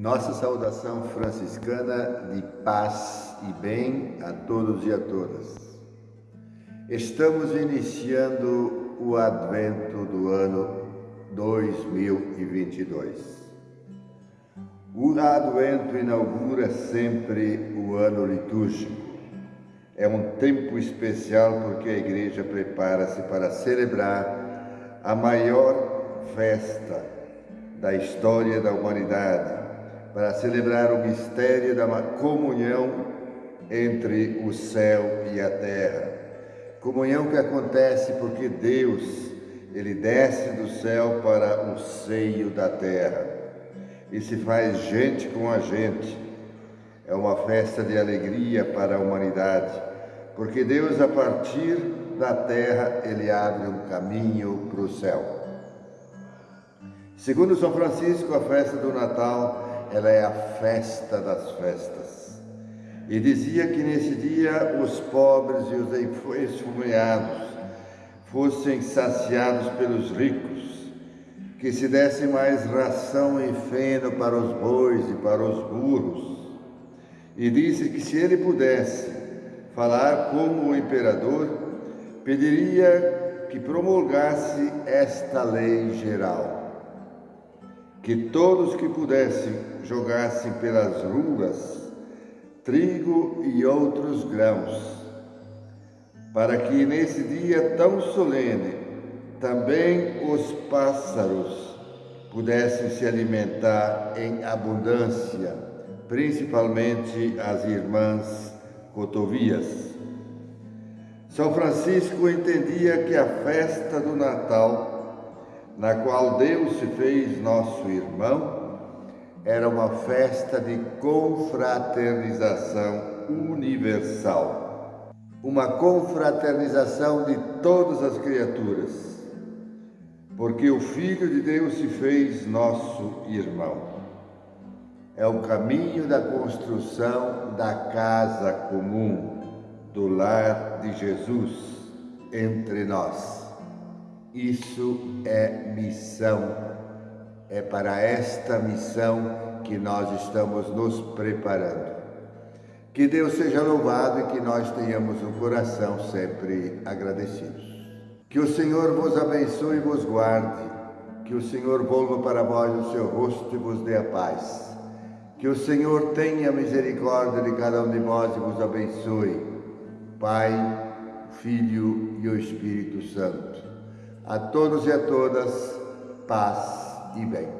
Nossa saudação franciscana de paz e bem a todos e a todas. Estamos iniciando o advento do ano 2022. O advento inaugura sempre o ano litúrgico. É um tempo especial porque a igreja prepara-se para celebrar a maior festa da história da humanidade, para celebrar o mistério da comunhão entre o céu e a terra. Comunhão que acontece porque Deus, ele desce do céu para o seio da terra e se faz gente com a gente. É uma festa de alegria para a humanidade, porque Deus, a partir da terra, ele abre um caminho para o céu. Segundo São Francisco, a festa do Natal ela é a festa das festas. E dizia que nesse dia os pobres e os esfomeados fossem saciados pelos ricos, que se desse mais ração e feno para os bois e para os burros. E disse que se ele pudesse falar como o imperador, pediria que promulgasse esta lei geral que todos que pudessem jogassem pelas ruas trigo e outros grãos, para que nesse dia tão solene também os pássaros pudessem se alimentar em abundância, principalmente as irmãs cotovias. São Francisco entendia que a festa do Natal na qual Deus se fez nosso irmão, era uma festa de confraternização universal, uma confraternização de todas as criaturas, porque o Filho de Deus se fez nosso irmão. É o caminho da construção da casa comum, do lar de Jesus entre nós. Isso é missão. É para esta missão que nós estamos nos preparando. Que Deus seja louvado e que nós tenhamos um coração sempre agradecidos. Que o Senhor vos abençoe e vos guarde. Que o Senhor volva para vós o seu rosto e vos dê a paz. Que o Senhor tenha misericórdia de cada um de vós e vos abençoe. Pai, Filho e o Espírito Santo. A todos e a todas, paz e bem.